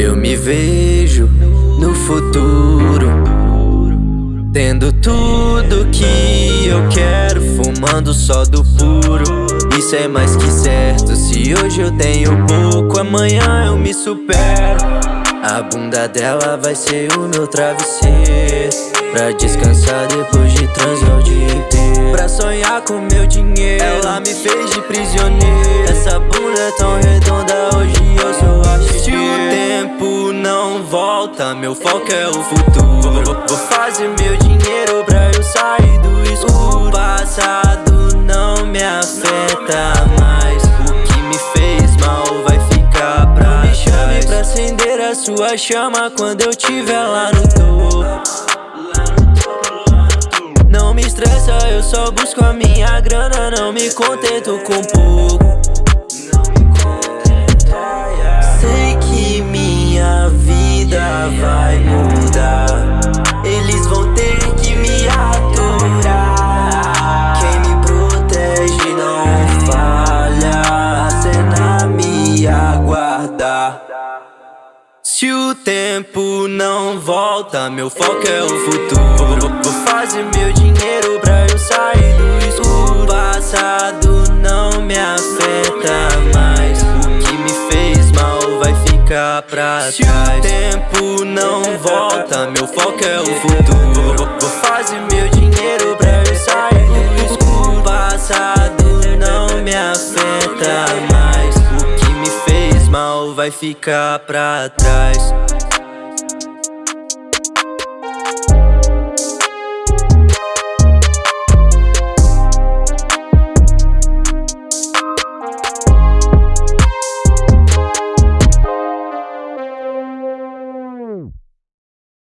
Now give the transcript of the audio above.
Eu me vejo no futuro Tendo tudo que eu quero Fumando só do puro. Isso é mais que certo Se hoje eu tenho pouco Amanhã eu me supero. A bunda dela vai ser o meu travesseiro Pra descansar depois de transar o dia inteiro. Pra sonhar com meu dinheiro Ela me fez de prisioneiro. Essa bunda é tão redonda Hoje Meu foco é o futuro. Vou fazer meu dinheiro pra eu sair do escuro. O passado não me afeta mais. O que me fez mal vai ficar pra Me chame pra acender a sua chama Quando eu tiver lá no topo. Não me estressa, eu só busco a minha grana Não me contento com pouco se o tempo não volta, meu foco é o futuro. Vou fazer meu dinheiro pra eu sair do escuro. O passado não me afeta mais. O que me fez mal vai ficar pra trás Se o tempo não volta, meu foco é o futuro. Vou fazer meu dinheiro pra eu vai ficar pra trás